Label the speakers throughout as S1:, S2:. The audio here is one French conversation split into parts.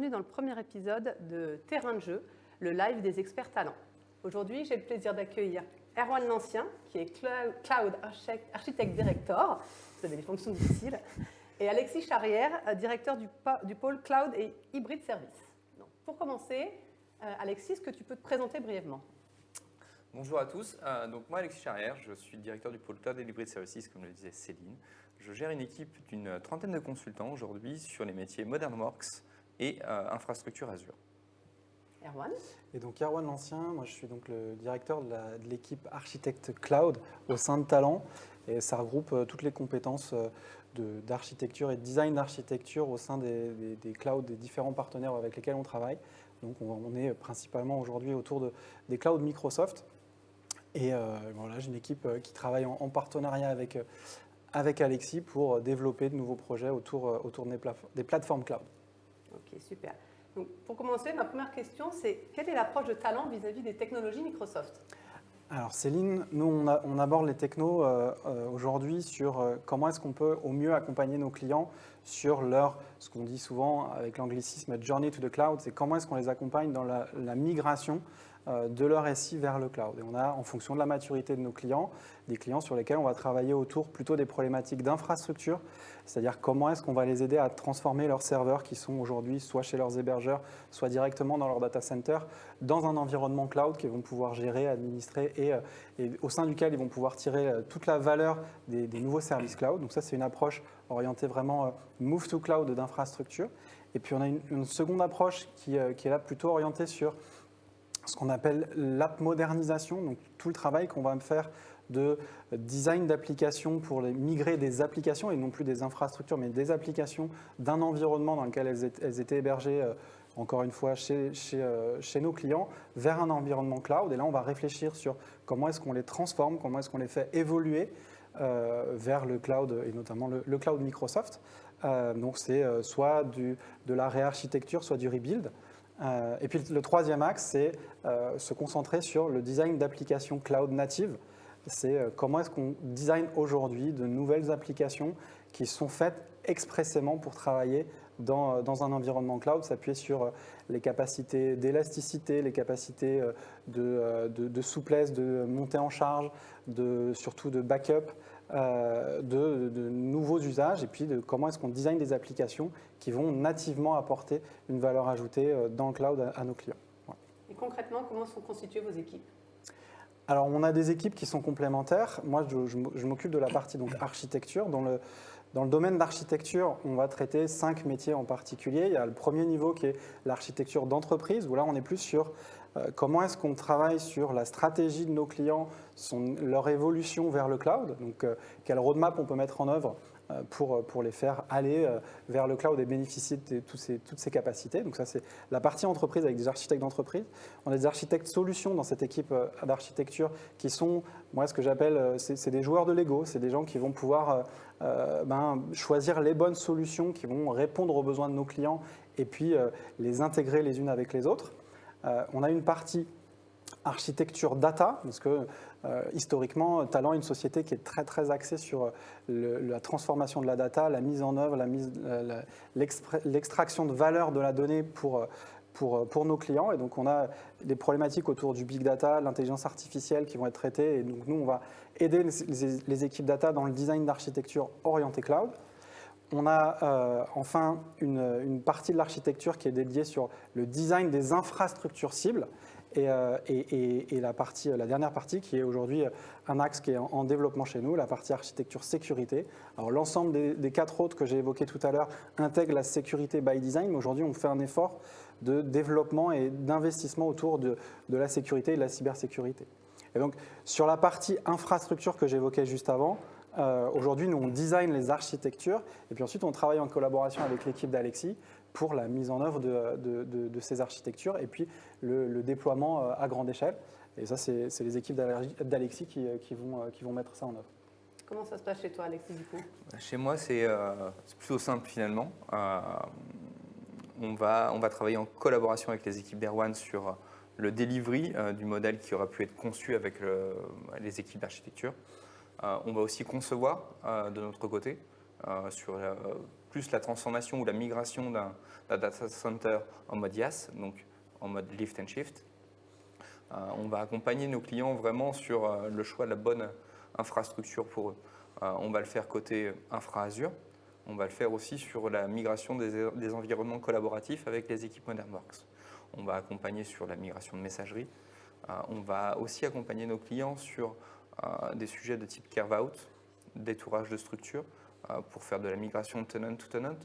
S1: Bienvenue dans le premier épisode de Terrain de jeu, le live des experts talents. Aujourd'hui, j'ai le plaisir d'accueillir Erwan Lancien, qui est Cloud Architect Director, vous avez des fonctions difficiles, et Alexis Charrière, euh, directeur du, pôle Cloud et Hybrid Service. pour commencer, euh, Alexis, est-ce que tu peux te présenter brièvement?
S2: Bonjour à tous, euh, donc moi Alexis Charrière, je suis directeur du pôle Cloud et Hybrid Services, comme le disait Céline. Je gère une équipe d'une trentaine de consultants aujourd'hui sur les métiers Modern Works et infrastructure Azure.
S1: Erwan?
S3: Et donc Erwan Lancien, moi je suis donc le directeur de l'équipe architecte cloud au sein de Talent et ça regroupe toutes les compétences d'architecture et de design d'architecture au sein des, des, clouds des différents partenaires avec lesquels on travaille. Donc on, est principalement aujourd'hui autour de, des clouds Microsoft. Et euh, voilà, j'ai une équipe euh, qui travaille en, partenariat avec, euh, avec Alexis pour développer de nouveaux projets autour, autour des, des plateformes cloud.
S1: Ok, super. Donc, pour commencer, ma première question, c'est quelle est l'approche de talent vis-à-vis -vis des technologies Microsoft?
S3: Alors Céline, nous on, aborde les technos euh, euh, aujourd'hui sur euh, comment est-ce qu'on peut au mieux accompagner nos clients sur leur, ce qu'on dit souvent avec l'anglicisme journey to the cloud, c'est comment est-ce qu'on les accompagne dans la, migration de leur SI vers le cloud. Et on a, en fonction de la maturité de nos clients, des clients sur lesquels on va travailler autour plutôt des problématiques d'infrastructure, c'est-à-dire comment est-ce qu'on va les aider à transformer leurs serveurs qui sont aujourd'hui soit chez leurs hébergeurs, soit directement dans leur data center, dans un environnement cloud qu'ils vont pouvoir gérer, administrer et, euh, au sein duquel ils vont pouvoir tirer euh, toute la valeur des, nouveaux services cloud. Donc ça, c'est une approche orientée vraiment move to cloud d'infrastructure. Et puis on a une, seconde approche qui est là plutôt orientée sur ce qu'on appelle l'app modernisation, donc tout le travail qu'on va faire de design d'applications pour migrer des applications et non plus des infrastructures, mais des applications d'un environnement dans lequel elles étaient hébergées, euh, encore une fois, chez, euh, chez, nos clients, vers un environnement cloud. Et là, on va réfléchir sur comment est-ce qu'on les transforme, comment est-ce qu'on les fait évoluer euh, vers le cloud, et notamment le, cloud Microsoft. donc, c'est soit de la réarchitecture, soit du rebuild. Euh, et puis le troisième axe, c'est euh, se concentrer sur le design d'applications cloud native. C'est euh, comment est-ce qu'on design aujourd'hui de nouvelles applications qui sont faites expressément pour travailler dans, dans un environnement cloud, s'appuyer sur les capacités d'élasticité, les capacités de, de, de, souplesse, de montée en charge, de, surtout de backup, euh, de, nouveaux usages et puis de comment est-ce qu'on design des applications qui vont nativement apporter une valeur ajoutée euh, dans le cloud à, nos clients.
S1: Et concrètement, comment sont constituées vos équipes?
S3: Alors, on a des équipes qui sont complémentaires. Moi, je, m'occupe de la partie donc, architecture. Dans le, dans le domaine d'architecture, on va traiter cinq métiers en particulier. Il y a le premier niveau qui est l'architecture d'entreprise, où là, on est plus sur comment est-ce qu'on travaille sur la stratégie de nos clients, leur évolution vers le cloud, donc euh, quelle roadmap on peut mettre en œuvre euh, pour, pour les faire aller vers le cloud et bénéficier de toutes ces, toutes ces capacités? Donc ça, c'est la partie entreprise avec des architectes d'entreprise. On a des architectes solutions dans cette équipe d'architecture qui sont, moi, ce que j'appelle, c'est des joueurs de Lego. C'est des gens qui vont pouvoir ben, choisir les bonnes solutions qui vont répondre aux besoins de nos clients et puis les intégrer les unes avec les autres. Euh, on a une partie architecture data, parce que euh, historiquement, Talent est une société qui est très très axée sur la transformation de la data, la mise en œuvre, l'extraction de valeur de la donnée pour, pour, pour, nos clients. Et donc on a des problématiques autour du big data, l'intelligence artificielle qui vont être traitées. Et donc nous, on va aider les, équipes data dans le design d'architecture orientée cloud. On a euh, enfin une, partie de l'architecture qui est dédiée sur le design des infrastructures cibles et, euh, la, partie, la dernière partie qui est aujourd'hui un axe qui est en, développement chez nous, la partie architecture sécurité. Alors l'ensemble des, quatre autres que j'ai évoqués tout à l'heure intègrent la sécurité by design, mais aujourd'hui on fait un effort de développement et d'investissement autour de, de la sécurité et de la cybersécurité. Et donc sur la partie infrastructure que j'évoquais juste avant, euh, aujourd'hui, nous, on design les architectures et puis ensuite, on travaille en collaboration avec l'équipe d'Alexis pour la mise en œuvre de, ces architectures et puis le, déploiement euh, à grande échelle. Et ça, c'est les équipes d'Alexis qui, euh, qui, vont, qui vont mettre ça en œuvre.
S1: Comment ça se passe chez toi, Alexis, du coup?
S2: Chez moi, c'est plutôt simple finalement. on, va, on va travailler en collaboration avec les équipes d'Erwan sur le delivery du modèle qui aura pu être conçu avec les équipes d'architecture. Euh, on va aussi concevoir euh, de notre côté euh, sur plus la transformation ou la migration d'un data center en mode IaaS, donc en mode lift and shift. On va accompagner nos clients vraiment sur le choix de la bonne infrastructure pour eux. On va le faire côté infra Azure, on va le faire aussi sur la migration des, des environnements collaboratifs avec les équipes ModernWorks. On va accompagner sur la migration de messagerie. on va aussi accompagner nos clients sur des sujets de type carve-out, détourage de structure, pour faire de la migration tenant to tenant,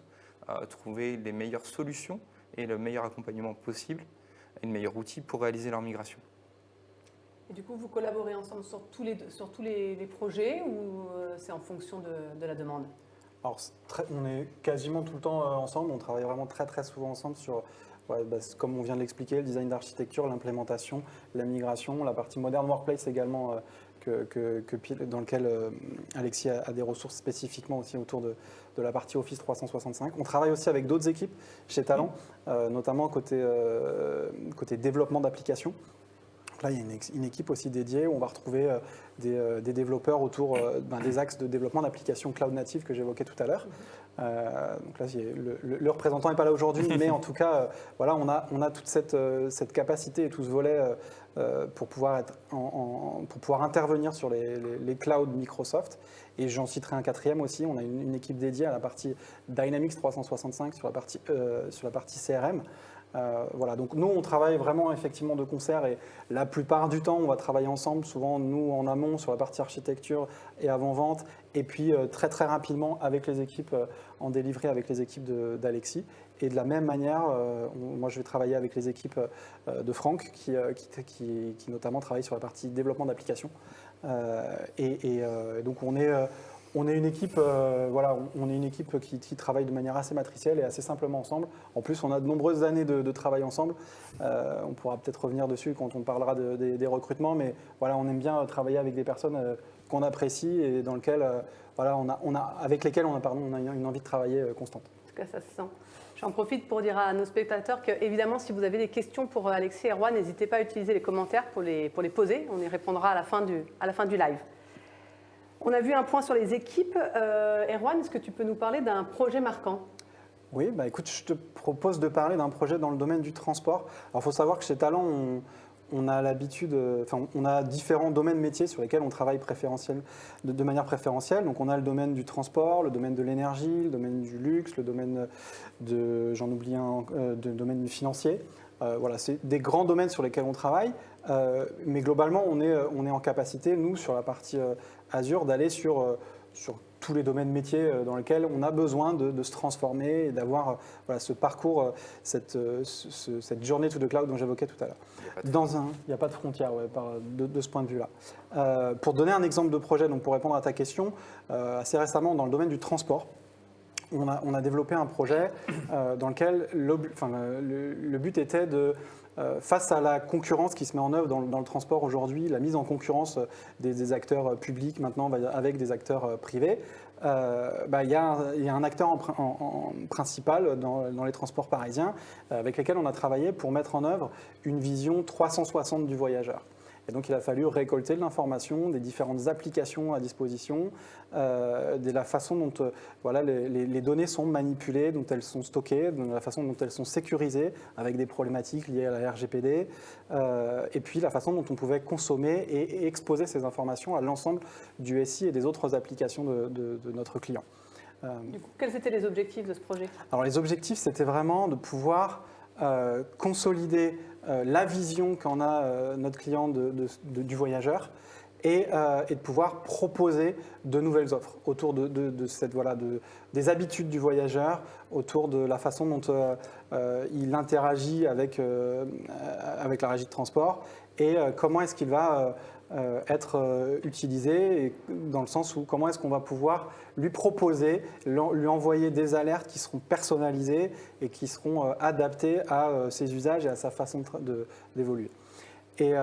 S2: trouver les meilleures solutions et le meilleur accompagnement possible et le meilleur outil pour réaliser leur migration.
S1: Et du coup, vous collaborez ensemble sur tous les, sur tous les, projets ou euh, c'est en fonction de, la demande?
S3: Alors, on est quasiment tout le temps euh, ensemble, on travaille vraiment très très souvent ensemble sur, bah, comme on vient de l'expliquer, le design d'architecture, l'implémentation, la migration, la partie modern workplace également, euh, que, dans lequel Alexis a, des ressources spécifiquement aussi autour de, de, la partie Office 365. On travaille aussi avec d'autres équipes chez Talent, notamment côté, côté développement d'applications. Là, il y a une, équipe aussi dédiée où on va retrouver euh, euh, des, développeurs autour euh, ben, des axes de développement d'applications cloud native que j'évoquais tout à l'heure. Donc là, le, représentant n'est pas là aujourd'hui, mais en tout cas, voilà, on a, on a toute cette, cette, capacité et tout ce volet pour, pouvoir être pour pouvoir intervenir sur les, les, clouds Microsoft. Et j'en citerai un quatrième aussi, on a une, une, équipe dédiée à la partie Dynamics 365 sur la partie, sur la partie CRM. Euh, donc nous, on travaille vraiment effectivement de concert et la plupart du temps, on va travailler ensemble, souvent nous en amont sur la partie architecture et avant-vente, et puis euh, très très rapidement avec les équipes euh, en délivré avec les équipes d'Alexis. Et de la même manière, moi je vais travailler avec les équipes de Franck qui, notamment travaille sur la partie développement d'applications. et, donc on est on est une équipe, euh, voilà, on est une équipe qui, travaille de manière assez matricielle et assez simplement ensemble. En plus, on a de nombreuses années de, travail ensemble. Euh, on pourra peut-être revenir dessus quand on parlera des recrutements, mais voilà, on aime bien travailler avec des personnes euh, qu'on apprécie et dans lesquelles, voilà, on a, on a, avec lesquelles on a, pardon, on a une envie de travailler constante.
S1: En tout cas, ça se sent. J'en profite pour dire à nos spectateurs que, évidemment, si vous avez des questions pour Alexis et Erwan, n'hésitez pas à utiliser les commentaires pour les, pour les poser. On y répondra à la fin du, à la fin du live. On a vu un point sur les équipes. Euh, Erwan, est-ce que tu peux nous parler d'un projet marquant?
S3: Oui, bah écoute, je te propose de parler d'un projet dans le domaine du transport. Alors, il faut savoir que chez Talent, on, a l'habitude, enfin, on a différents domaines métiers sur lesquels on travaille de, manière préférentielle. Donc, on a le domaine du transport, le domaine de l'énergie, le domaine du luxe, le domaine de, j'en oublie un, euh, de domaine financier. Euh, voilà, c'est des grands domaines sur lesquels on travaille, euh, mais globalement, on est, on est en capacité, nous, sur la partie Azure d'aller sur, euh, sur tous les domaines métiers euh, dans lesquels on a besoin de, se transformer et d'avoir euh, voilà, ce parcours, cette, cette journée to the cloud dont j'évoquais tout à l'heure. Dans un, il n'y a pas de frontière ouais, de, de, ce point de vue-là. pour donner un exemple de projet, donc pour répondre à ta question, assez récemment dans le domaine du transport, on a, on a développé un projet dans lequel enfin, le, le, but était de euh, face à la concurrence qui se met en œuvre dans, le transport aujourd'hui, la mise en concurrence euh, des, acteurs euh, publics maintenant avec des acteurs privés, bah, il y, a un acteur principal dans, les transports parisiens avec lequel on a travaillé pour mettre en œuvre une vision 360 du voyageur. Et donc, il a fallu récolter de l'information, des différentes applications à disposition, euh, de la façon dont euh, voilà, les, données sont manipulées, dont elles sont stockées, de la façon dont elles sont sécurisées, avec des problématiques liées à la RGPD, euh, et puis la façon dont on pouvait consommer et, exposer ces informations à l'ensemble du SI et des autres applications de, notre client.
S1: Du coup, quels étaient les objectifs de ce projet?
S3: Alors, les objectifs, c'était vraiment de pouvoir consolider la vision qu'en a euh, notre client du voyageur et, euh, et, de pouvoir proposer de nouvelles offres autour de, cette, voilà, des habitudes du voyageur, autour de la façon dont il interagit avec, avec la régie de transport et comment est-ce qu'il va euh, être euh, dans le sens où comment est-ce qu'on va pouvoir lui proposer, lui envoyer des alertes qui seront personnalisées et qui seront euh, adaptées à ses usages et à sa façon d'évoluer. Et,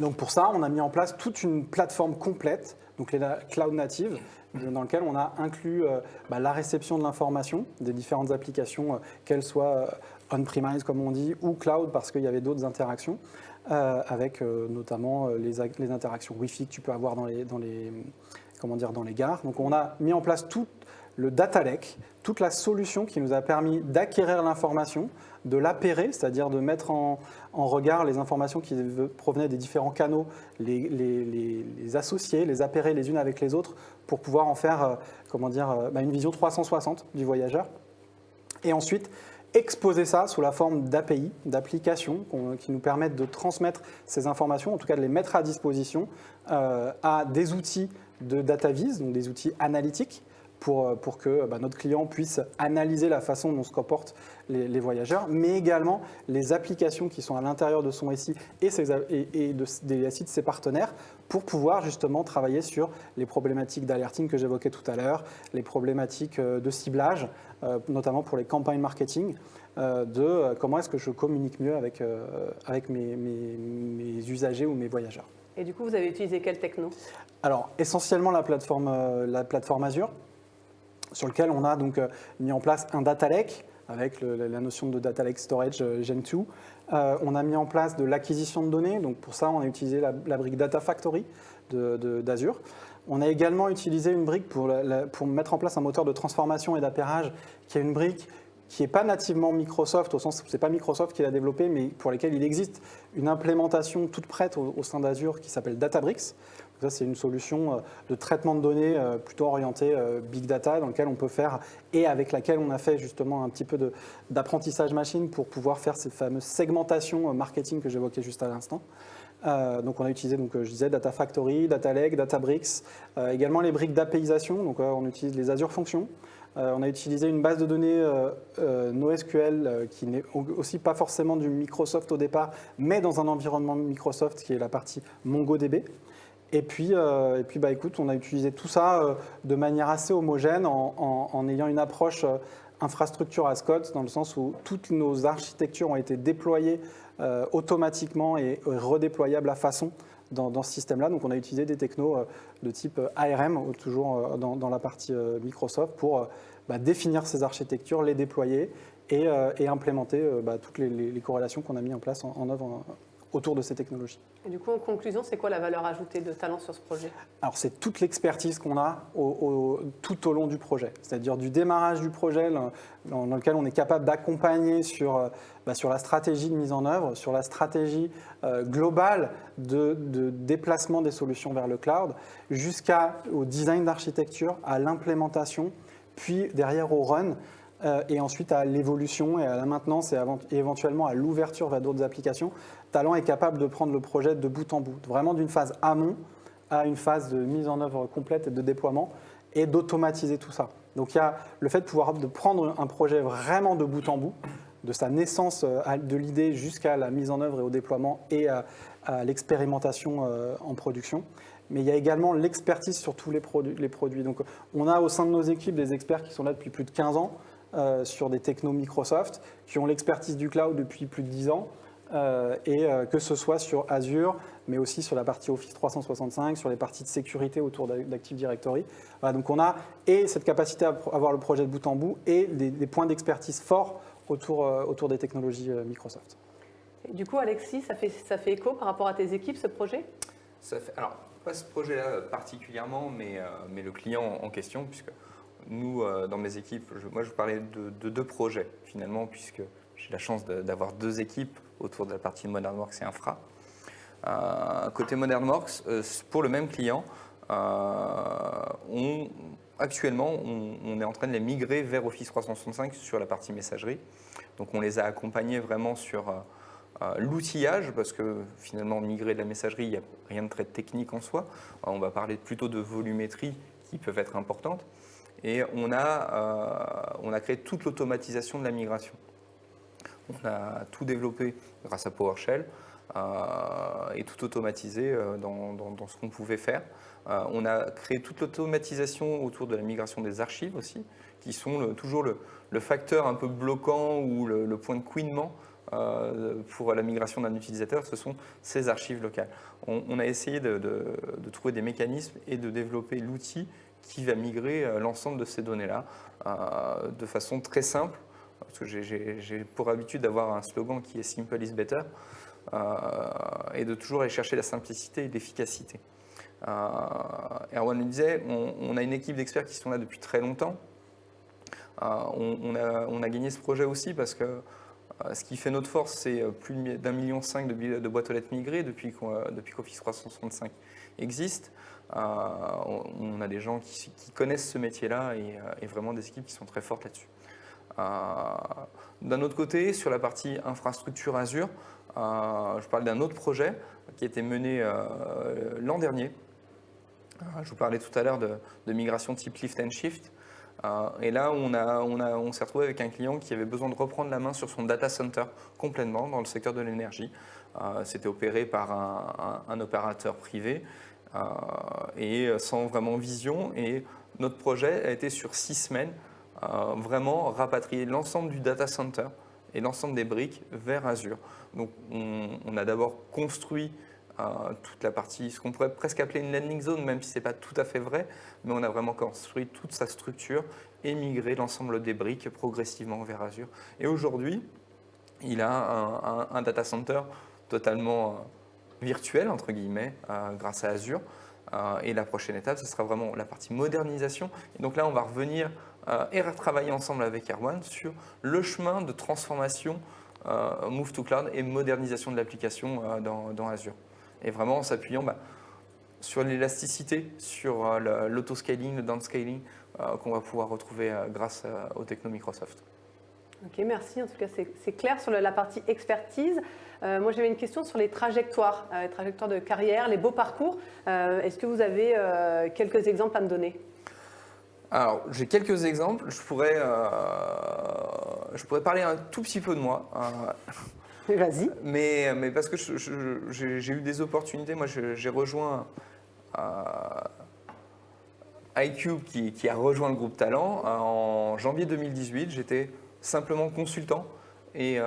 S3: donc pour ça, on a mis en place toute une plateforme complète, donc les cloud native, dans lequel on a inclus bah, la réception de l'information des différentes applications, qu'elles soient on-premise comme on dit, ou cloud parce qu'il y avait d'autres interactions. Euh, avec euh, notamment euh, les, les, interactions Wi-Fi que tu peux avoir dans les, dans, les, comment dire, dans les gares. Donc on a mis en place toute le data lake, toute la solution qui nous a permis d'acquérir l'information, de l'appairer, c'est-à-dire de mettre en, regard les informations qui provenaient des différents canaux, les, les, associer, les appairer les unes avec les autres pour pouvoir en faire comment dire, bah, une vision 360 du voyageur. Et ensuite, exposer ça sous la forme d'API, d'applications qui nous permettent de transmettre ces informations, en tout cas de les mettre à disposition euh, à des outils de data vis, donc des outils analytiques, pour, pour que bah, notre client puisse analyser la façon dont se comportent les, voyageurs, mais également les applications qui sont à l'intérieur de son SI et, et, de, des SI de ses partenaires pour pouvoir justement travailler sur les problématiques d'alerting que j'évoquais tout à l'heure, les problématiques euh, de ciblage, euh, notamment pour les campagnes marketing, euh, de comment est-ce que je communique mieux avec, avec mes, mes, usagers ou mes voyageurs.
S1: Et du coup, vous avez utilisé quelle techno?
S3: Alors, essentiellement la plateforme, la plateforme Azure, sur lequel on a donc mis en place un data lake avec la notion de Data Lake Storage Gen 2. Euh, on a mis en place de l'acquisition de données, donc pour ça on a utilisé la, brique Data Factory d'Azure. on a également utilisé une brique pour, pour, mettre en place un moteur de transformation et d'appairage qui est une brique qui n'est pas nativement Microsoft, au sens où ce n'est pas Microsoft qui l'a développé, mais pour lesquels il existe une implémentation toute prête au, sein d'Azure qui s'appelle Databricks. Ça, c'est une solution euh, de traitement de données euh, plutôt orientée euh, big data, dans laquelle on peut faire, et avec laquelle on a fait justement un petit peu d'apprentissage machine pour pouvoir faire cette fameuse segmentation marketing que j'évoquais juste à l'instant. donc on a utilisé, donc, je disais, Data Factory, Data Lake, Databricks, également les briques d'APIisation, donc on utilise les Azure Functions. On a utilisé une base de données NoSQL qui n'est aussi pas forcément du Microsoft au départ, mais dans un environnement Microsoft qui est la partie MongoDB. Et puis, euh, et puis bah, écoute, on a utilisé tout ça euh, de manière assez homogène en, ayant une approche euh, infrastructure as code, dans le sens où toutes nos architectures ont été déployées automatiquement et redéployables à façon dans, ce système-là. Donc on a utilisé des technos de type ARM, toujours dans, la partie Microsoft, pour bah, définir ces architectures, les déployer et, implémenter bah, toutes les, corrélations qu'on a mis en place en œuvre autour de ces technologies.
S1: Et du coup, en conclusion, c'est quoi la valeur ajoutée de Talent sur ce projet?
S3: Alors, c'est toute l'expertise qu'on a tout au long du projet, c'est-à-dire du démarrage du projet dans, lequel on est capable d'accompagner sur, euh, bah, sur la stratégie de mise en œuvre, sur la stratégie euh, globale de, de, déplacement des solutions vers le cloud, jusqu'au design d'architecture, à l'implémentation, puis derrière au run. Euh, et ensuite à l'évolution et à la maintenance et, éventuellement à l'ouverture vers d'autres applications, Talent est capable de prendre le projet de bout en bout, vraiment d'une phase amont à une phase de mise en œuvre complète et de déploiement et d'automatiser tout ça. Donc il y a le fait de pouvoir prendre un projet vraiment de bout en bout, de sa naissance euh, de l'idée jusqu'à la mise en œuvre et au déploiement et à, l'expérimentation euh, en production. Mais il y a également l'expertise sur tous les produits. Donc on a au sein de nos équipes des experts qui sont là depuis plus de 15 ans, euh, sur des technos Microsoft, qui ont l'expertise du cloud depuis plus de 10 ans, euh, et euh, que ce soit sur Azure, mais aussi sur la partie Office 365, sur les parties de sécurité autour d'Active Directory. donc on a et cette capacité à avoir le projet de bout en bout et des, points d'expertise forts autour, autour des technologies Microsoft.
S1: du coup, Alexis, ça fait, ça fait écho par rapport à tes équipes, ce projet?
S2: Ça fait, Alors, pas ce projet-là particulièrement, mais, mais le client en question, puisque nous, euh, dans mes équipes, moi je vous parlais de, deux projets finalement, puisque j'ai la chance d'avoir deux équipes autour de la partie ModernWorks et Infra. Euh, côté ModernWorks, euh, pour le même client, actuellement, on, est en train de les migrer vers Office 365 sur la partie messagerie. Donc on les a accompagnés vraiment sur l'outillage, parce que finalement, migrer de la messagerie, il n'y a rien de très technique en soi. on va parler plutôt de volumétrie qui peuvent être importantes et on a, euh, on a créé toute l'automatisation de la migration. On a tout développé grâce à PowerShell euh, et tout automatisé euh, dans, dans, ce qu'on pouvait faire. on a créé toute l'automatisation autour de la migration des archives aussi, qui sont toujours le, facteur un peu bloquant ou le, point de couinement pour la migration d'un utilisateur, ce sont ces archives locales. On, a essayé de, trouver des mécanismes et de développer l'outil qui va migrer euh, l'ensemble de ces données-là euh, de façon très simple, parce que j'ai pour habitude d'avoir un slogan qui est « simple is better euh, et de toujours aller chercher la simplicité et l'efficacité. Erwan le disait, on, a une équipe d'experts qui sont là depuis très longtemps, on, a, gagné ce projet aussi parce que ce qui fait notre force, c'est plus d'un million cinq de, boîtes aux lettres migrées depuis qu'Office 365 existe. On a des gens qui, connaissent ce métier-là et, et, vraiment des équipes qui sont très fortes là-dessus. D'un autre côté, sur la partie infrastructure Azure, je parle d'un autre projet qui a été mené l'an dernier, euh, je vous parlais tout à l'heure de, migration type lift and shift. Euh, et là, on, on, s'est retrouvé avec un client qui avait besoin de reprendre la main sur son data center complètement dans le secteur de l'énergie. Euh, c'était opéré par un, opérateur privé et sans vraiment vision. Et notre projet a été sur six semaines, vraiment rapatrier l'ensemble du data center et l'ensemble des briques vers Azure. Donc on a d'abord construit toute la partie, ce qu'on pourrait presque appeler une landing zone, même si ce n'est pas tout à fait vrai, mais on a vraiment construit toute sa structure et migré l'ensemble des briques progressivement vers Azure. Et aujourd'hui, il a un, data center totalement euh, virtuel, entre guillemets, euh, grâce à Azure. Euh, et la prochaine étape, ce sera vraiment la partie modernisation. Et donc là, on va revenir et retravailler ensemble avec Erwan sur le chemin de transformation Move to Cloud et modernisation de l'application dans Azure et vraiment en s'appuyant bah, sur l'élasticité, sur euh, l'autoscaling, le downscaling euh, qu'on va pouvoir retrouver euh, grâce aux techno Microsoft.
S1: Ok, merci. En tout cas, c'est clair sur la partie expertise. moi, j'avais une question sur les trajectoires, les trajectoires de carrière, les beaux parcours. Est-ce que vous avez quelques exemples à me donner?
S2: Alors, j'ai quelques exemples. Je pourrais, je pourrais parler un tout petit peu de moi.
S1: Vas-y.
S2: Mais, mais parce que j'ai eu des opportunités. Moi, j'ai rejoint euh, iCube qui, a rejoint le groupe Talent euh, en janvier 2018. J'étais simplement consultant et, euh,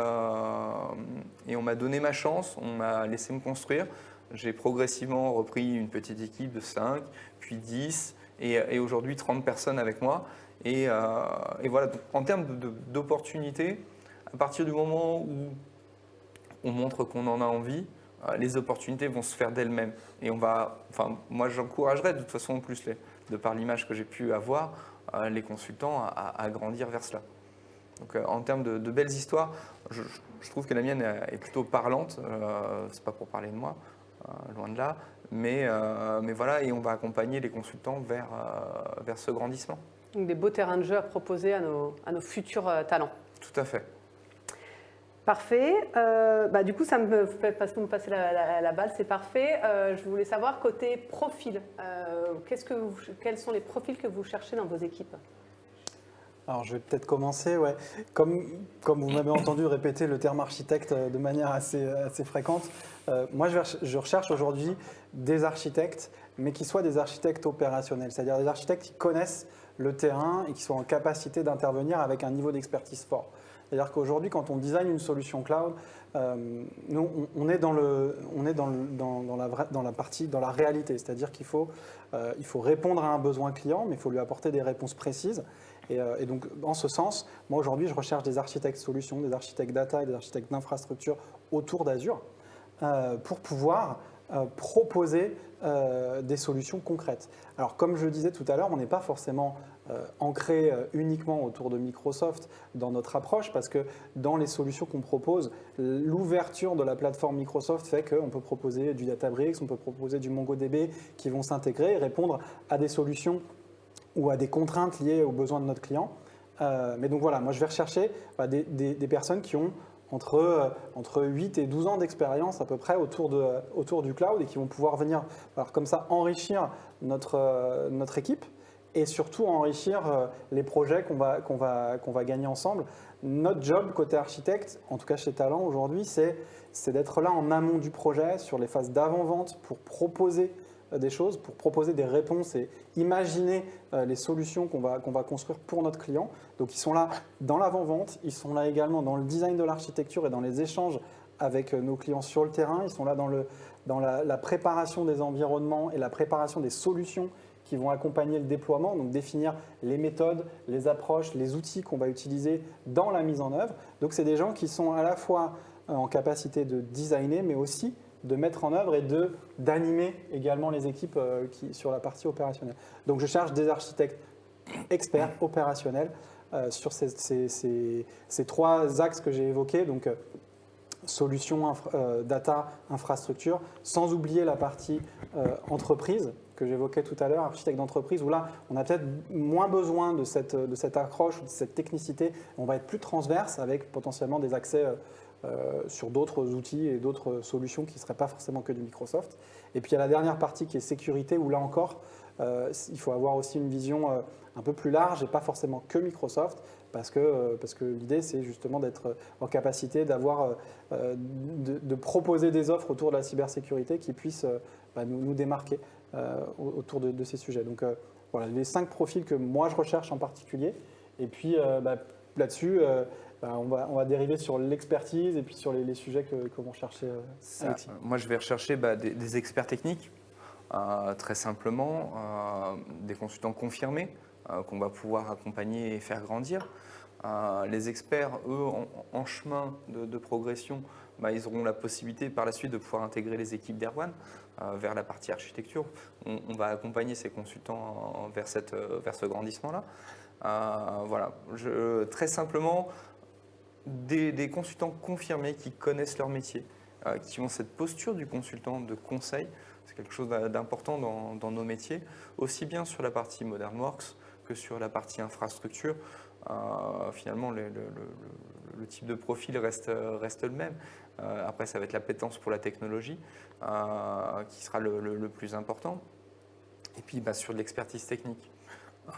S2: et on m'a donné ma chance, on m'a laissé me construire. J'ai progressivement repris une petite équipe de 5, puis 10 et, aujourd'hui 30 personnes avec moi. Et, et voilà, en termes d'opportunités, à partir du moment où on montre qu'on en a envie, euh, les opportunités vont se faire d'elles-mêmes. Et on va, enfin, moi j'encouragerais de toute façon en plus, de par l'image que j'ai pu avoir, euh, les consultants à, grandir vers cela. Donc euh, en termes de, belles histoires, je, trouve que la mienne est plutôt parlante. C'est pas pour parler de moi, loin de là, mais, mais voilà, et on va accompagner les consultants vers, vers ce grandissement.
S1: Donc des beaux terrains de jeu à proposer à nos, à nos futurs talents.
S2: Tout à fait.
S1: Parfait. Euh, bah, du coup, ça me fait parce me passer la, balle, c'est parfait. Euh, je voulais savoir côté profil, euh, que quels sont les profils que vous cherchez dans vos équipes?
S3: Alors, je vais peut-être commencer. Ouais. Comme, vous m'avez entendu répéter le terme architecte de manière assez, assez fréquente, moi, je, recherche aujourd'hui des architectes, mais qui soient des architectes opérationnels, c'est-à-dire des architectes qui connaissent le terrain et qui soient en capacité d'intervenir avec un niveau d'expertise fort. C'est-à-dire qu'aujourd'hui, quand on design une solution cloud, euh, nous, on, est dans, le, on est dans, le, dans, dans, la, la partie, dans la réalité. C'est-à-dire qu'il faut, euh, il faut répondre à un besoin client, mais il faut lui apporter des réponses précises. Et, euh, et donc, en ce sens, moi aujourd'hui, je recherche des architectes solutions, des architectes data et des architectes d'infrastructure autour d'Azure pour pouvoir proposer des solutions concrètes. Alors, comme je le disais tout à l'heure, on n'est pas forcément euh, ancré euh, uniquement autour de Microsoft dans notre approche parce que dans les solutions qu'on propose, l'ouverture de la plateforme Microsoft fait qu'on peut proposer du Databricks, on peut proposer du MongoDB qui vont s'intégrer et répondre à des solutions ou à des contraintes liées aux besoins de notre client. Euh, mais donc voilà, moi je vais rechercher bah, des, personnes qui ont entre, entre 8 et 12 ans d'expérience à peu près autour, de, autour du cloud et qui vont pouvoir venir comme ça enrichir notre, notre équipe et surtout enrichir euh, les projets qu'on va, qu'on va, qu'on va gagner ensemble. Notre job côté architecte, en tout cas chez Talent aujourd'hui, c'est, d'être là en amont du projet, sur les phases d'avant-vente pour proposer euh, des choses, pour proposer des réponses et imaginer euh, les solutions qu'on va, va construire pour notre client. Donc ils sont là dans l'avant-vente, ils sont là également dans le design de l'architecture et dans les échanges avec nos clients sur le terrain, ils sont là dans, le, dans la, la préparation des environnements et la préparation des solutions qui vont accompagner le déploiement, donc définir les méthodes, les approches, les outils qu'on va utiliser dans la mise en œuvre. Donc c'est des gens qui sont à la fois euh, en capacité de designer, mais aussi de mettre en œuvre et d'animer également les équipes euh, qui, sur la partie opérationnelle. Donc je cherche des architectes experts opérationnels sur ces, ces- ces- trois axes que j'ai évoqués. Donc, euh, solutions, euh, data, infrastructure, sans oublier la partie euh, entreprise que j'évoquais tout à l'heure, architecte d'entreprise, où là, on a peut-être moins besoin de cette, de cette accroche, de cette technicité. On va être plus transverse avec potentiellement des accès euh, euh, sur d'autres outils et d'autres solutions qui ne seraient pas forcément que du Microsoft. Et puis il y a la dernière partie qui est sécurité, où là encore, euh, il faut avoir aussi une vision euh, un peu plus large et pas forcément que Microsoft, parce que, euh, que l'idée, c'est justement d'être en capacité d'avoir, euh, euh, de, proposer des offres autour de la cybersécurité qui puissent euh, bah, nous, nous démarquer euh, au- autour de, ces sujets. Donc euh, voilà, les cinq profils que moi je recherche en particulier. Et puis euh, bah, là-dessus, euh, bah, on, va, on va dériver sur l'expertise et puis sur les, les sujets que, que vont chercher euh,
S2: moi, je vais rechercher bah, des, des experts techniques, euh, très simplement, euh, des consultants confirmés qu'on va pouvoir accompagner et faire grandir. Les experts, eux, en, en chemin de, de progression, bah, ils auront la possibilité par la suite de pouvoir intégrer les équipes d'Erwan vers la partie architecture. On, on va accompagner ces consultants vers, cette, vers ce grandissement-là. Voilà, Je- très simplement, des, consultants confirmés qui connaissent leur métier, euh, qui ont cette posture du consultant de conseil. C'est quelque chose d'important dans, nos métiers, aussi bien sur la partie Modern Works que sur la partie infrastructure. Euh, finalement, le, type de profil reste, le même. Euh, après, ça va être l'appétence pour la technologie qui sera le, plus important. Et puis, bah, sur l'expertise technique,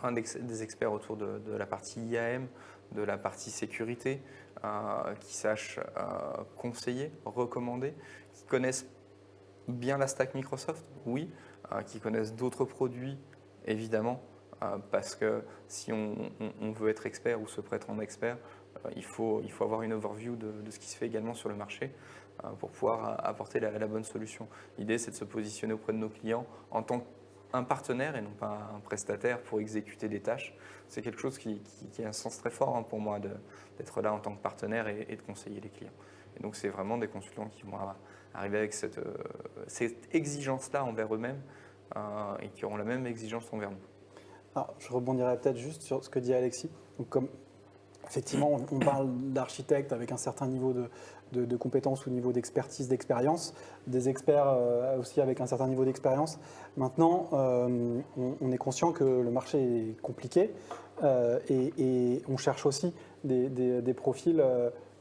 S2: un des, des experts autour de la partie IAM, de la partie sécurité, euh, qui sachent euh, conseiller, recommander, qui connaissent bien la stack Microsoft, oui, euh, qui connaissent d'autres produits, évidemment, parce que si on, veut être expert ou se en expert, il, faut, il faut avoir une overview de, ce qui se fait également sur le marché pour pouvoir apporter la, bonne solution. L'idée, c'est de se positionner auprès de nos clients en tant qu'un partenaire et non pas un prestataire pour exécuter des tâches. C'est quelque chose qui, a un sens très fort hein, pour moi d'être là en tant que partenaire et, de conseiller les clients. Et donc, c'est vraiment des consultants qui vont arriver avec cette, euh, cette exigence-là envers eux-mêmes euh, et qui auront la même exigence envers nous.
S3: Alors, je rebondirai peut-être juste sur ce que dit Alexis. Donc, comme effectivement, on, parle d'architectes avec un certain niveau de, de- de compétences ou niveau d'expertise, d'expérience, des experts euh, aussi avec un certain niveau d'expérience. Maintenant, euh, on, on est conscient que le marché est compliqué euh, et, et on cherche aussi des, des- des profils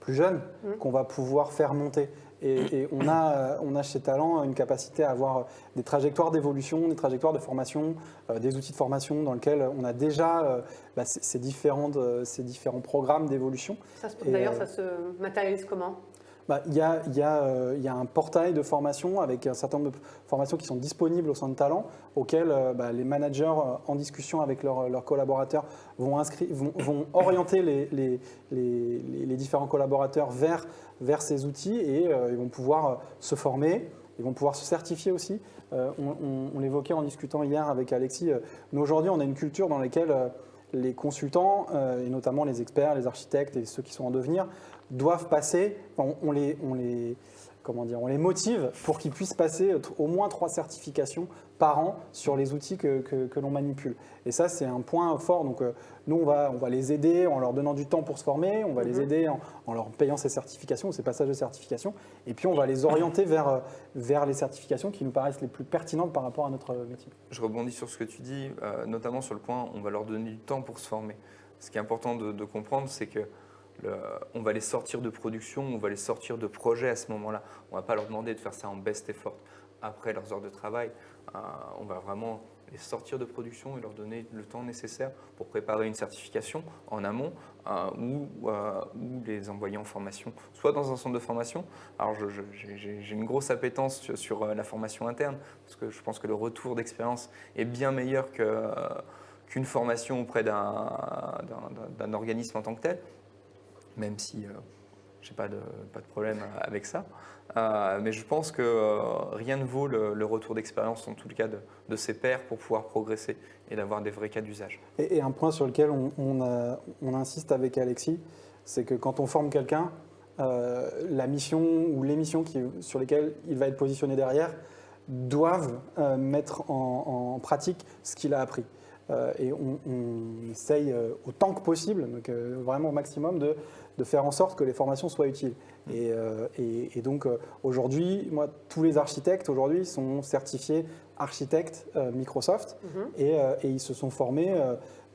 S3: plus jeunes
S1: Mhm.
S3: qu'on va pouvoir faire monter. Et, et on, a, on a chez Talent une capacité à avoir des trajectoires d'évolution, des trajectoires de formation, euh, des outils de formation dans lesquels on a déjà euh, bah, ces, ces différentes, ces différents programmes d'évolution.
S1: D'ailleurs,
S3: euh,
S1: ça se matérialise comment?
S3: Bah, euh, il y a un portail de formation avec un certain nombre de formations qui sont disponibles au sein de Talent, auxquelles euh, bah, les managers, euh, en discussion avec leurs, collaborateurs, vont, orienter les, différents collaborateurs vers, ces outils et ils vont pouvoir se former, ils vont pouvoir se certifier aussi. On l'évoquait en discutant hier avec Alexis, nous aujourd'hui on a une culture dans laquelle les consultants, et notamment les experts, les architectes et ceux qui sont en devenir, doivent passer, on, on les, on, les, comment dire, on les motive pour qu'ils puissent passer au moins trois certifications par an sur les outils que, que- que l'on manipule. Et ça, c'est un point fort. Donc, euh, nous, on va, on va les aider en leur donnant du temps pour se former, on va les
S1: Mhm.
S3: aider en, en leur payant ces certifications, ces passages de certification, et puis on va les orienter vers, euh, vers les certifications qui nous paraissent les plus pertinentes par rapport à notre métier.
S2: Je rebondis sur ce que tu dis, euh, notamment sur le point on va leur donner du temps pour se former. Ce qui est important de, de comprendre, c'est que le- on va les sortir de production, on va les sortir de projet à ce moment-là. On ne va pas leur demander de faire ça en best effort après leurs heures de travail. Euh, on va vraiment les sortir de production et leur donner le temps nécessaire pour préparer une certification en amont euh, ou, euh, les envoyer en formation, soit dans un centre de formation. Alors j'ai une grosse appétence sur, euh, la formation interne parce que je pense que le retour d'expérience est bien meilleur euh, qu'une formation auprès d'un organisme en tant que tel, même si euh, je n'ai pas de, pas de problème avec ça. Euh, mais je pense que euh, rien ne vaut le, le retour d'expérience, en tout cas de, ses pairs, pour pouvoir progresser et d'avoir des vrais cas d'usage.
S3: Et, un point sur lequel on, insiste avec Alexis, c'est que quand on forme quelqu'un, euh, la mission ou les missions sur lesquelles il va être positionné derrière doivent euh, mettre en pratique ce qu'il a appris. Et on, on essaye autant que possible, donc vraiment au maximum, de, de, faire en sorte que les formations soient utiles. Et, et, donc aujourd'hui, moi, tous les architectes aujourd'hui sont certifiés architectes Microsoft mhm. et, et, ils se sont formés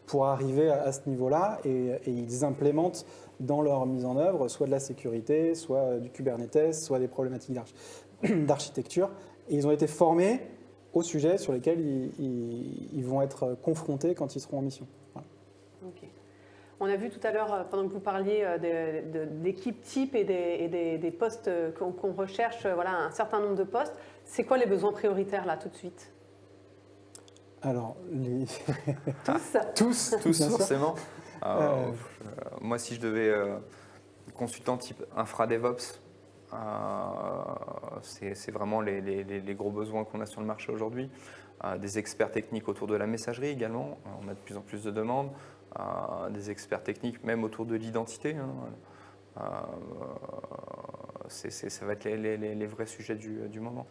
S3: pour arriver à, ce niveau-là et, ils implémentent dans leur mise en œuvre soit de la sécurité, soit du Kubernetes, soit des problématiques d'architecture. Et ils ont été formés aux sujets sur lesquels ils, vont être confrontés quand ils seront en mission.
S1: On a vu tout à l'heure, pendant que vous parliez euh, d'équipes type et des, postes qu'on recherche, voilà, un certain nombre de postes. C'est quoi les besoins prioritaires là tout de suite?
S3: Alors, les...
S1: tous?
S2: Tous, tous forcément. Euh, euh, moi, si je devais euh, consultant type infra DevOps, c'est vraiment les, gros besoins qu'on a sur le marché aujourd'hui. des experts techniques autour de la messagerie également, on a de plus en plus de demandes. des experts techniques même autour de l'identité. Hein. ça va être les, vrais sujets du moment.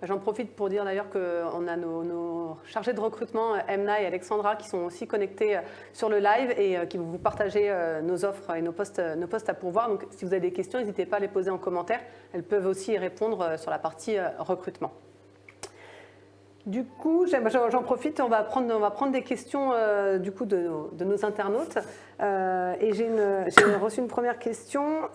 S1: Bah, j'en profite pour dire d'ailleurs qu'on a nos, chargés de recrutement, Emna et Alexandra, qui sont aussi connectés euh, sur le live et euh, qui vont vous partager euh, nos offres et nos postes, nos postes à pourvoir. Donc si vous avez des questions, n'hésitez pas à les poser en commentaire. Elles peuvent aussi y répondre sur la partie recrutement. Du coup, j'en profite, on va, prendre, on va prendre des questions du coup de, nos, internautes. et j'ai reçu une première question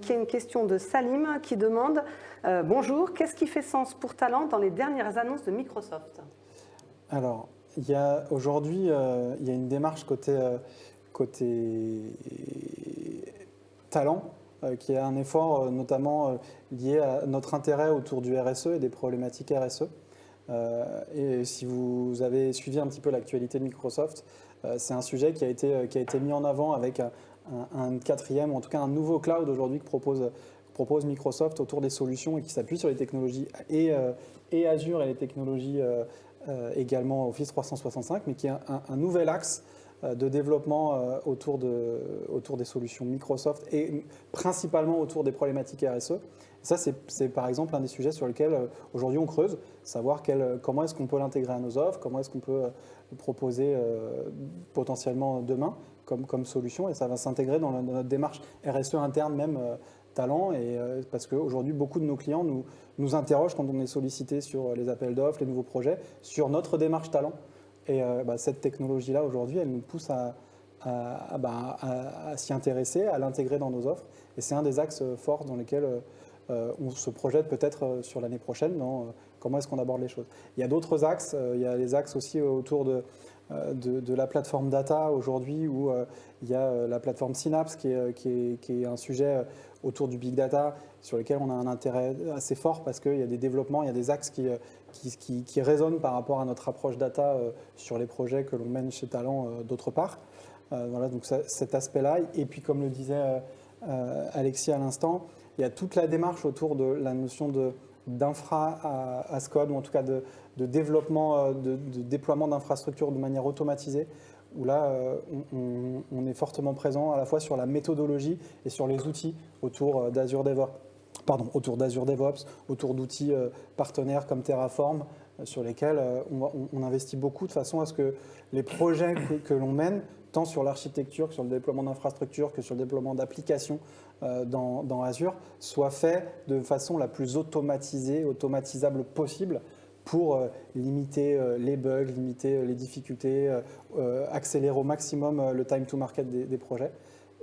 S1: qui est une question de Salim qui demande euh, bonjour, qu'est-ce qui fait sens pour Talent dans les dernières annonces de Microsoft?
S3: Alors, aujourd'hui, euh, il y a une démarche côté, euh, talent qui est un effort notamment lié à notre intérêt autour du RSE et des problématiques RSE. et si vous avez suivi un petit peu l'actualité de Microsoft, c'est un sujet qui a, été, qui a été mis en avant avec un, un, quatrième, en tout cas un nouveau cloud aujourd'hui que propose propose Microsoft autour des solutions et qui s'appuie sur les technologies et, euh, et, Azure et les technologies euh, euh, également Office 365, mais qui est un, nouvel axe de développement autour, de, autour des solutions Microsoft et principalement autour des problématiques RSE. Ça, c'est par exemple un des sujets sur lesquels aujourd'hui on creuse, savoir quel, comment est-ce qu'on peut l'intégrer à nos offres, comment est-ce qu'on peut le proposer potentiellement demain comme, comme solution, et ça va s'intégrer dans, notre démarche RSE interne même talent et euh, parce qu'aujourd'hui beaucoup de nos clients nous, nous interrogent quand on est sollicité sur les appels d'offres, les nouveaux projets, sur notre démarche talent. Et euh, bah, cette technologie-là aujourd'hui, elle nous pousse à, bah, à, s'y intéresser, à l'intégrer dans nos offres. Et c'est un des axes forts dans lesquels euh, on se projette peut-être sur l'année prochaine dans comment est-ce qu'on aborde les choses. Il y a d'autres axes, il y a les axes aussi autour de, de, la plateforme data aujourd'hui où il y a la plateforme Synapse qui est, qui est, qui est un sujet autour du big data sur lesquels on a un intérêt assez fort parce qu'il y a des développements, il y a des axes qui, euh, qui, qui, résonnent par rapport à notre approche data euh, sur les projets que l'on mène chez Talent euh, d'autre part. Voilà, donc cet aspect-là. Et puis, comme le disait Alexis à l'instant, il y a toute la démarche autour de la notion d'infra à, code, ou en tout cas de, de développement, de, de déploiement d'infrastructures de manière automatisée, où là, euh, on, est fortement présent à la fois sur la méthodologie et sur les outils autour euh, d'Azure DevOps, autour d'outils euh, partenaires comme Terraform, sur lesquels on, investit beaucoup de façon à ce que les projets que, l'on mène, tant sur l'architecture que sur le déploiement d'infrastructures, que sur le déploiement d'applications dans, Azure, soient faits de façon la plus automatisée, automatisable possible pour euh, limiter euh, les bugs, limiter euh, les difficultés, accélérer au maximum le time to market des, projets.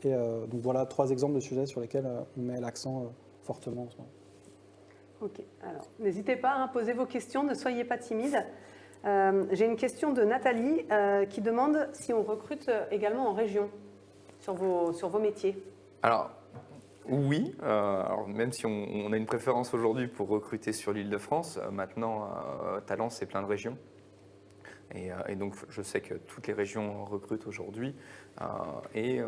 S3: Et donc voilà trois exemples de sujets sur lesquels on met l'accent fortement en ce moment.
S1: Ok, alors n'hésitez pas à poser vos questions, ne soyez pas timide. J'ai une question de Nathalie qui demande si on recrute également en région sur vos, sur vos métiers.
S2: Alors, oui, euh, même si on, a une préférence aujourd'hui pour recruter sur l'île de France, euh, maintenant, euh, Talent, c'est plein de régions. Et, donc, je sais que toutes les régions recrutent aujourd'hui. et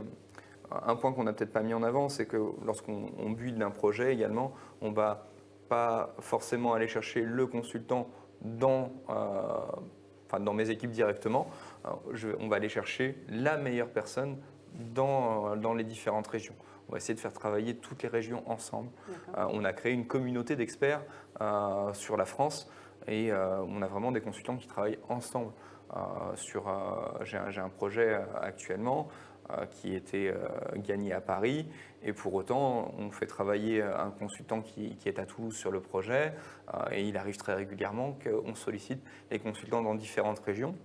S2: un point qu'on n'a peut-être pas mis en avant, c'est que lorsqu'on build un projet également, on ne va pas forcément aller chercher le consultant dans mes équipes directement. on va aller chercher la meilleure personne dans les différentes régions. On va essayer de faire travailler toutes les régions ensemble. Euh, on a créé une communauté d'experts euh, sur la France et euh, on a vraiment des consultants qui travaillent ensemble. sur, j'ai un, projet actuellement qui était gagné à Paris et pour autant on fait travailler un consultant qui, qui est à Toulouse sur le projet et il arrive très régulièrement qu'on sollicite les consultants dans différentes régions.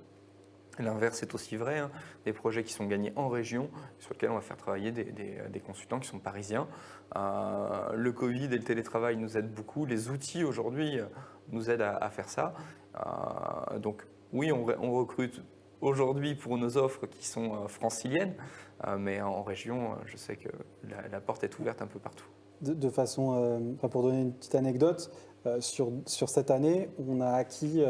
S2: L'inverse est aussi vrai, hein. des projets qui sont gagnés en région, sur lesquels on va faire travailler des, consultants qui sont parisiens. Euh, le Covid et le télétravail nous aident beaucoup, les outils aujourd'hui euh, nous aident à, faire ça. Euh, donc oui, on, recrute aujourd'hui pour nos offres qui sont franciliennes, mais en région, je sais que la, porte est ouverte un peu partout.
S3: De, façon, pour donner une petite anecdote, sur, cette année, on a acquis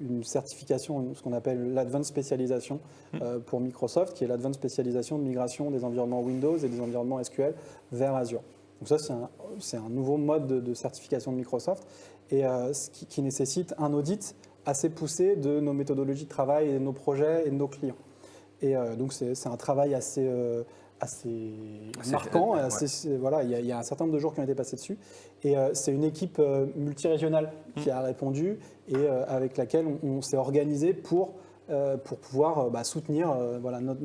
S3: une certification, ce qu'on appelle l'Advanced Spécialisation hmm. euh, pour Microsoft, qui est l'Advanced Spécialisation de migration des environnements Windows et des environnements SQL vers Azure. Donc ça, c'est un, nouveau mode de, certification de Microsoft et euh, ce qui, nécessite un audit assez poussé de nos méthodologies de travail et de nos projets et de nos clients. Et euh, donc c'est un travail assez, assez, marquant. voilà, il y, a, un certain nombre de jours qui ont été passés dessus. Et euh, c'est une équipe euh, multirégionale qui a répondu et euh, avec laquelle on, s'est organisé pour, pour pouvoir bah, soutenir voilà, notre,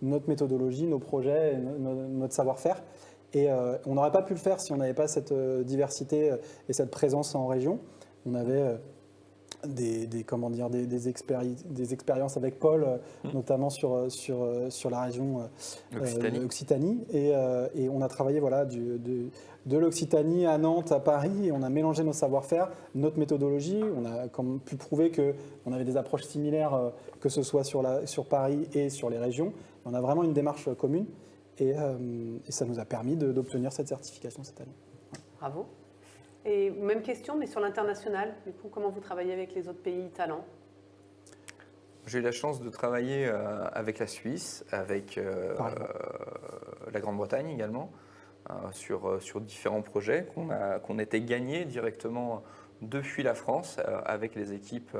S3: notre, méthodologie, nos projets, notre savoir-faire. Et on n'aurait pas pu le faire si on n'avait pas cette diversité et cette présence en région. On avait des, comment dire, des, des, expériences avec Paul, euh, mmh. notamment sur, euh, sur, euh, sur la région Occitanie. Et, et, on a travaillé voilà, du, de, de l'Occitanie à Nantes, à Paris, et on a mélangé nos savoir-faire, notre méthodologie. On a comme, pu prouver qu'on avait des approches similaires, que ce soit sur, la, sur Paris et sur les régions. On a vraiment une démarche commune, et, et ça nous a permis d'obtenir cette certification cette année.
S1: Bravo. Et même question, mais sur l'international, du coup, comment vous travaillez avec les autres pays talents?
S2: J'ai eu la chance de travailler euh, avec la Suisse, avec euh, la Grande-Bretagne également, euh, sur, sur différents projets qu'on a, qu'on était gagnés directement depuis la France avec les équipes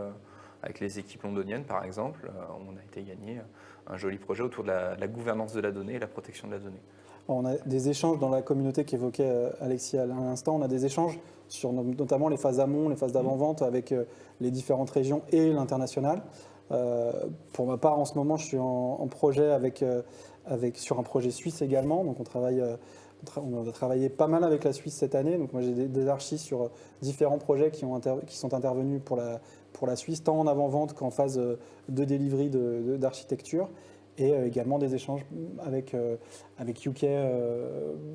S2: avec les équipes londoniennes par exemple, on a été gagné un joli projet autour de la, gouvernance de la donnée et la protection de la donnée.
S3: On a des échanges dans la communauté qu'évoquait Alexis à l'instant, on a des échanges sur notamment les phases amont, les phases d'avant-vente avec euh, les différentes régions et l'international. Euh, pour ma part, en ce moment, je suis en, projet avec, euh, sur un projet suisse également. Donc, on travaille, on a travaillé pas mal avec la Suisse cette année. Donc, moi, j'ai des, archives sur différents projets qui, ont qui sont intervenus pour la, pour la Suisse, tant en avant-vente qu'en phase de delivery d'architecture. Et également des échanges avec, avec UK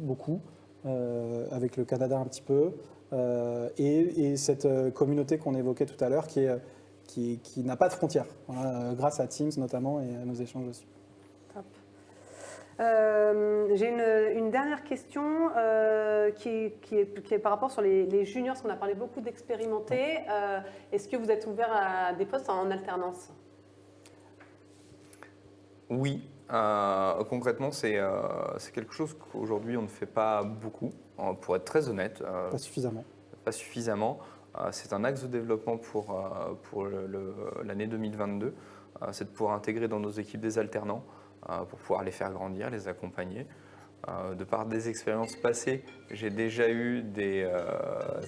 S3: beaucoup, avec le Canada un petit peu, euh, et, cette euh, communauté qu'on évoquait tout à l'heure qui, qui, qui n'a pas de frontières, euh, grâce à Teams notamment et à nos échanges aussi.
S1: J'ai une, une, dernière question qui, qui, est, qui, est, par rapport sur les, juniors, parce qu'on a parlé beaucoup d'expérimentés. Est-ce que vous êtes ouvert à des postes en alternance?
S2: Oui, concrètement, c'est quelque chose qu'aujourd'hui on ne fait pas beaucoup pour être très honnête.
S3: Euh, pas suffisamment.
S2: Pas suffisamment. Euh, c'est un axe de développement pour, euh, pour l'année 2022. c'est de pouvoir intégrer dans nos équipes des alternants pour pouvoir les faire grandir, les accompagner. de par des expériences passées, j'ai déjà eu des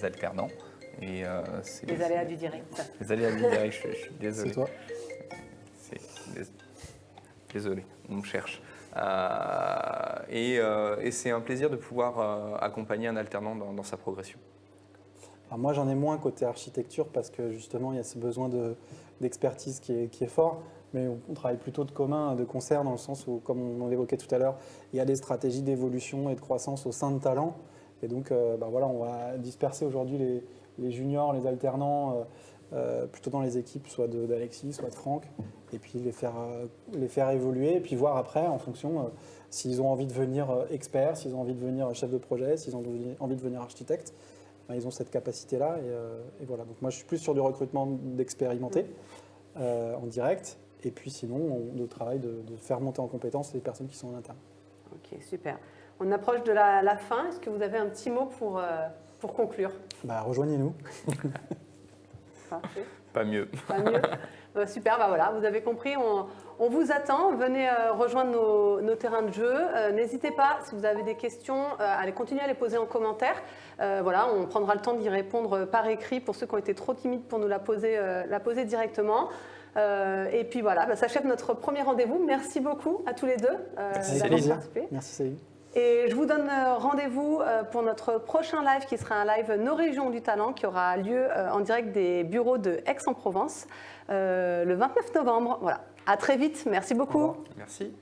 S2: alternants.
S1: Et, les aléas du direct.
S2: Les aléas du direct, je, suis désolé.
S3: C'est toi
S2: Désolé, on me cherche. Euh, euh, et, c'est un plaisir de pouvoir euh, accompagner un alternant dans, sa progression.
S3: moi, j'en ai moins côté architecture parce que justement, il y a ce besoin d'expertise qui, est, fort. Mais on travaille plutôt de commun, de concert, dans le sens où, comme on l'évoquait tout à l'heure, il y a des stratégies d'évolution et de croissance au sein de talents. Et donc, bah voilà, on va disperser aujourd'hui les, juniors, les alternants, plutôt dans les équipes, soit d'Alexis, soit de Franck, et puis les faire, euh, les faire évoluer, et puis voir après, en fonction, euh, s'ils ont envie de venir euh, experts, s'ils ont envie de devenir chef de projet, s'ils ont envie de devenir architecte, ben, ils ont cette capacité-là. Et, voilà. Donc moi, je suis plus sur du recrutement d'expérimentés en direct, et puis sinon, on, travail de, faire monter en compétence les personnes qui sont en interne.
S1: Ok, super. On approche de la, fin. Est-ce que vous avez un petit mot pour, pour conclure?
S3: Bah, Rejoignez-nous.
S2: Pas mieux.
S1: Pas mieux. Euh, super, bah voilà, vous avez compris, on, vous attend. Venez euh, rejoindre nos, terrains de jeu. Euh, n'hésitez pas, si vous avez des questions, à les continuer à les poser en commentaire. voilà, on prendra le temps d'y répondre par écrit pour ceux qui ont été trop timides pour nous la poser, la poser directement. Euh, et puis voilà, bah, ça achève notre premier rendez-vous. Merci beaucoup à tous les deux euh,
S3: Merci,
S1: d'avoir participé.
S3: Merci Céline.
S1: Et je vous donne euh, rendez-vous euh, pour notre prochain live qui sera un live Nos régions du talent qui aura lieu euh, en direct des bureaux de Aix-en-Provence le 29 novembre. Voilà. À très vite. Merci beaucoup.
S2: Merci.